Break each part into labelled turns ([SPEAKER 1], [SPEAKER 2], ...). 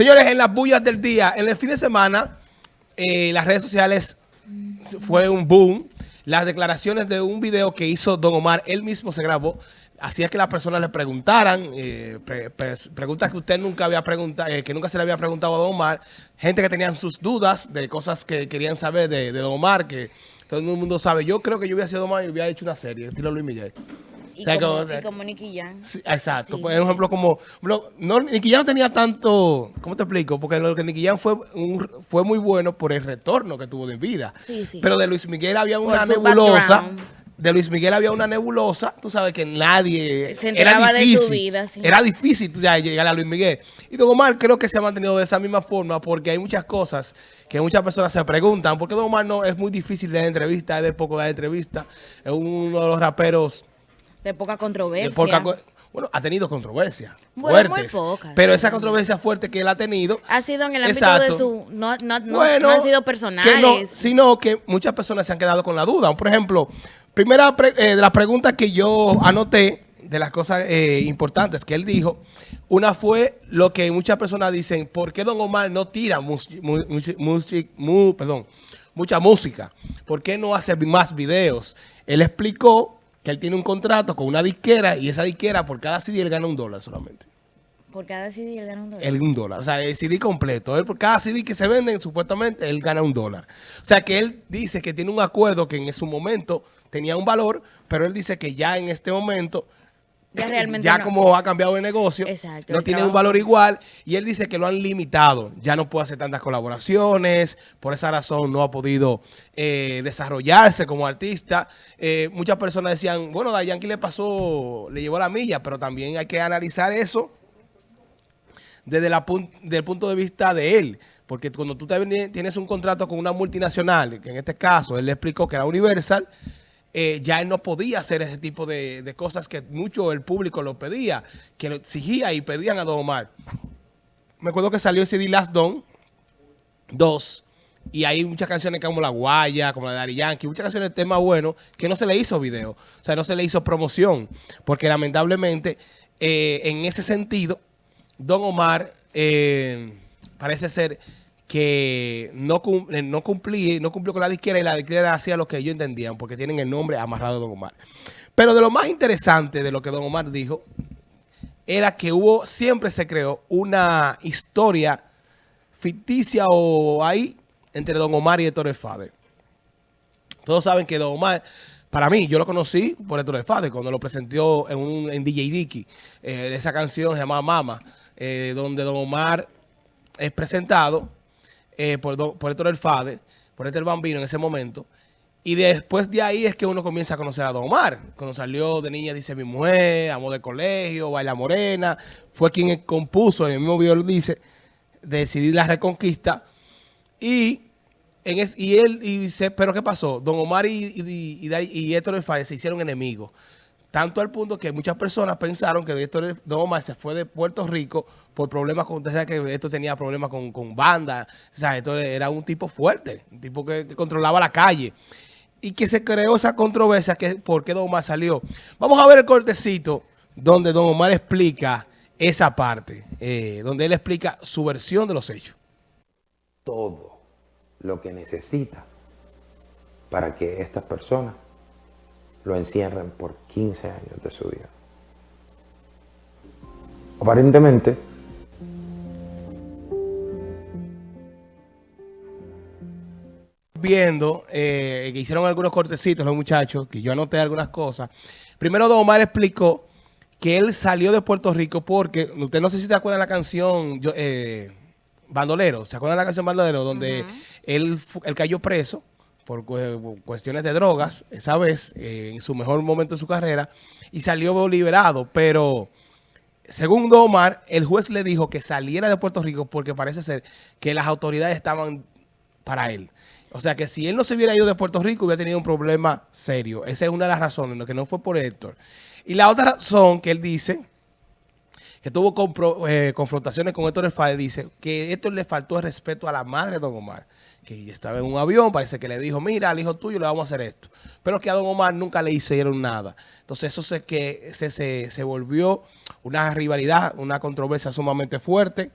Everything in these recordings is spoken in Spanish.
[SPEAKER 1] Señores, en las bullas del día, en el fin de semana, eh, las redes sociales fue un boom. Las declaraciones de un video que hizo Don Omar, él mismo se grabó, hacía que las personas le preguntaran, eh, preguntas que usted nunca había preguntado, eh, que nunca se le había preguntado a Don Omar, gente que tenían sus dudas de cosas que querían saber de, Don Omar, que todo el mundo sabe. Yo creo que yo hubiera sido Don Omar y hubiera hecho una serie, estilo Luis Miguel.
[SPEAKER 2] Y, como, Nicky Jam.
[SPEAKER 1] exacto. por ejemplo, como... No, Nicky Jam tenía tanto... ¿Cómo te explico? Porque lo que Nicky Jam fue, fue muy bueno por el retorno que tuvo de vida. Pero de Luis Miguel había una nebulosa. De Luis Miguel había una nebulosa. Tú sabes que nadie...
[SPEAKER 2] Se enteraba de su vida.
[SPEAKER 1] Era difícil llegar a Luis Miguel. Y Don Omar creo que se ha mantenido de esa misma forma porque hay muchas cosas que muchas personas se preguntan. Porque Don Omar no es muy difícil de dar entrevista, es de poco dar entrevista. Es uno de los raperos
[SPEAKER 2] de poca controversia.
[SPEAKER 1] bueno, ha tenido controversia. fuertes, muy Pero esa controversia fuerte que él ha tenido...
[SPEAKER 2] Ha sido en el ámbito de su... No, no, no, han sido personales.
[SPEAKER 1] sino que muchas personas se han quedado con la duda. Por ejemplo, primera eh, de las preguntas que yo anoté, de las cosas eh, importantes que él dijo, una fue lo que muchas personas dicen, ¿por qué Don Omar no tira perdón, mucha música? ¿Por qué no hace más videos? Él explicó que él tiene un contrato con una disquera y esa disquera por cada CD él gana un dólar solamente.
[SPEAKER 2] Por cada CD él gana un dólar.
[SPEAKER 1] Él un dólar. O sea, el CD completo. Él por cada CD que se venden, supuestamente, él gana un dólar. O sea, que él dice que tiene un acuerdo que en su momento tenía un valor, pero él dice que ya en este momento
[SPEAKER 2] ya realmente
[SPEAKER 1] Ya como ha cambiado el negocio, no tiene un valor igual. Y él dice que lo han limitado. Ya no puede hacer tantas colaboraciones. Por esa razón no ha podido eh, desarrollarse como artista. Eh, muchas personas decían, bueno, a Yankee le pasó, le llevó la milla. Pero también hay que analizar eso desde, la el punto de vista de él. Porque cuando tú tienes un contrato con una multinacional, que en este caso él le explicó que era Universal, eh, ya él no podía hacer ese tipo de, cosas que mucho el público lo pedía, que lo exigía y pedían a Don Omar. Me acuerdo que salió ese The Last Don 2 y hay muchas canciones como La Guaya, como la de Dari Yankee, muchas canciones de tema bueno que no se le hizo video, o sea, no se le hizo promoción, porque lamentablemente eh, en ese sentido, Don Omar eh, parece ser que no, eh, no, cumplí, no cumplió con la disquera y la disquera hacía lo que ellos entendían porque tienen el nombre amarrado de Don Omar. Pero de lo más interesante de lo que Don Omar dijo era que hubo, siempre se creó una historia ficticia o ahí entre Don Omar y Héctor Fader. Todos saben que Don Omar, para mí, yo lo conocí por Héctor cuando lo presentó en, un, en DJ Dicky, eh, de esa canción llamada Mama, eh, donde Don Omar es presentado eh, por, por Héctor El Fader, por Héctor El Bambino en ese momento. Y después de ahí es que uno comienza a conocer a Don Omar. Cuando salió de niña dice mi mujer, amo de colegio, baila morena. Fue quien compuso, en el mismo video dice, decidir la reconquista. Y, en y él, y dice, pero ¿qué pasó? Don Omar y, y, y, Héctor El Fader se hicieron enemigos. Tanto al punto que muchas personas pensaron que Héctor Don Omar se fue de Puerto Rico por problemas con, usted sabe que esto tenía problemas con, con banda, o sea, esto era un tipo fuerte, un tipo que, controlaba la calle. Y que se creó esa controversia que por qué Don Omar salió. Vamos a ver el cortecito donde Don Omar explica esa parte, eh, donde él explica su versión de los hechos.
[SPEAKER 3] Todo lo que necesita para que estas personas lo encierren por 15 años de su vida. Aparentemente,
[SPEAKER 1] viendo eh, que hicieron algunos cortecitos los muchachos, que yo anoté algunas cosas. Primero Don Omar explicó que él salió de Puerto Rico porque, usted no sé si se acuerda de la canción eh, Bandolero, ¿se acuerdan de la canción Bandolero? Donde él, cayó preso por cuestiones de drogas, esa vez, eh, en su mejor momento de su carrera, y salió liberado, pero... Según Omar, el juez le dijo que saliera de Puerto Rico porque parece ser que las autoridades estaban para él. O sea que si él no se hubiera ido de Puerto Rico, hubiera tenido un problema serio. Esa es una de las razones, lo que no fue por Héctor. Y la otra razón que él dice, que tuvo eh, confrontaciones con Héctor El dice que Héctor le faltó el respeto a la madre de Don Omar, que estaba en un avión, parece que le dijo, mira, al hijo tuyo le vamos a hacer esto. Pero que a Don Omar nunca le hicieron nada. Entonces eso se, que, se, se volvió una rivalidad, una controversia sumamente fuerte.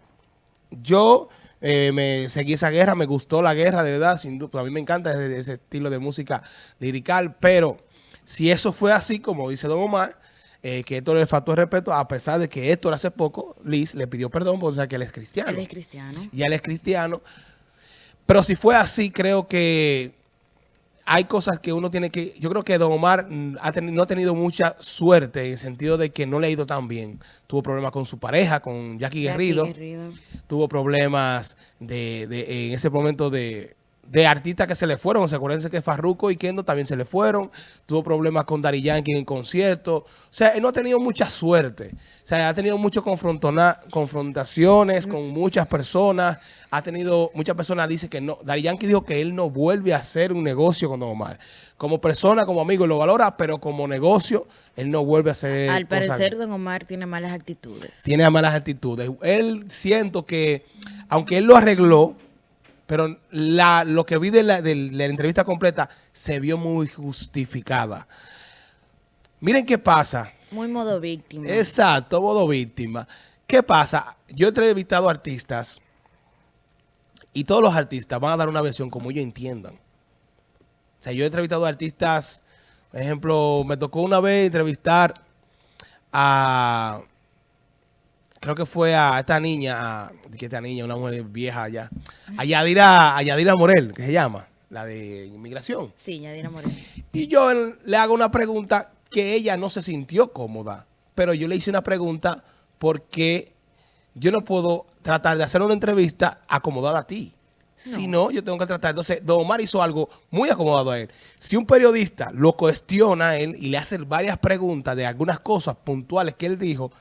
[SPEAKER 1] yo eh, me seguí esa guerra, me gustó la guerra, de verdad, sin duda. A mí me encanta ese, estilo de música lirical, pero si eso fue así, como dice Don Omar, eh, que Héctor le faltó el respeto, a pesar de que Héctor hace poco, Liz, le pidió perdón por ser que él es cristiano.
[SPEAKER 2] Él es cristiano.
[SPEAKER 1] Y él es cristiano. Pero si fue así, creo que hay cosas que uno tiene que... Yo creo que Don Omar ha no ha tenido mucha suerte en el sentido de que no le ha ido tan bien. Tuvo problemas con su pareja, con Jackie, Guerrido. Tuvo problemas de, en ese momento de, de artistas que se le fueron. O sea, acuérdense que Farruko y Kendo también se le fueron. Tuvo problemas con Dari Yankee en concierto. O sea, él no ha tenido mucha suerte. O sea, ha tenido muchas confrontaciones con muchas personas. Ha tenido, muchas personas dicen que no. Dari Yankee dijo que él no vuelve a hacer un negocio con Don Omar. Como persona, como amigo, lo valora, pero como negocio, él no vuelve a hacer
[SPEAKER 2] Al parecer, Don Omar tiene malas actitudes.
[SPEAKER 1] Tiene malas actitudes. Él siento que, aunque él lo arregló, pero la, lo que vi de la, de la entrevista completa se vio muy justificada. Miren qué pasa.
[SPEAKER 2] Muy modo víctima.
[SPEAKER 1] Exacto, modo víctima. ¿Qué pasa? Yo he entrevistado artistas y todos los artistas van a dar una versión como ellos entiendan. O sea, yo he entrevistado artistas, por ejemplo, me tocó una vez entrevistar a, creo que fue a esta niña, a, que esta niña, una mujer vieja allá, a Yadira, a Yadira Morel, que se llama, la de inmigración.
[SPEAKER 2] Sí, Yadira Morel.
[SPEAKER 1] Y yo le hago una pregunta que ella no se sintió cómoda. Pero yo le hice una pregunta porque yo no puedo tratar de hacer una entrevista acomodada a ti. Si no, yo tengo que tratar. Entonces, Don Omar hizo algo muy acomodado a él. Si un periodista lo cuestiona a él y le hace varias preguntas de algunas cosas puntuales que él dijo,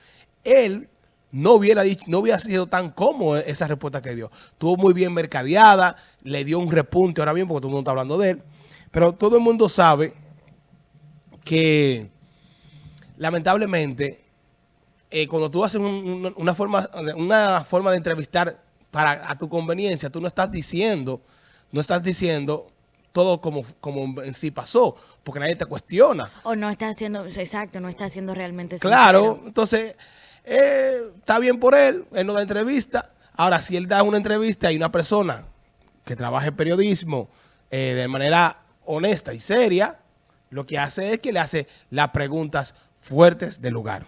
[SPEAKER 1] él no hubiera dicho, no hubiera sido tan cómodo esa respuesta que dio. Estuvo muy bien mercadeada, le dio un repunte ahora bien porque todo el mundo está hablando de él. Pero todo el mundo sabe que lamentablemente eh, cuando tú haces una, forma, una forma de entrevistar para a tu conveniencia, tú no estás diciendo, no estás diciendo todo como, como en sí pasó, porque nadie te cuestiona.
[SPEAKER 2] O no está haciendo, exacto, no está haciendo realmente
[SPEAKER 1] Claro, entonces, eh, está bien por él, él no da entrevista. Ahora, si él da una entrevista y una persona que trabaja en periodismo eh, de manera honesta y seria, lo que hace es que le hace las preguntas fuertes del lugar.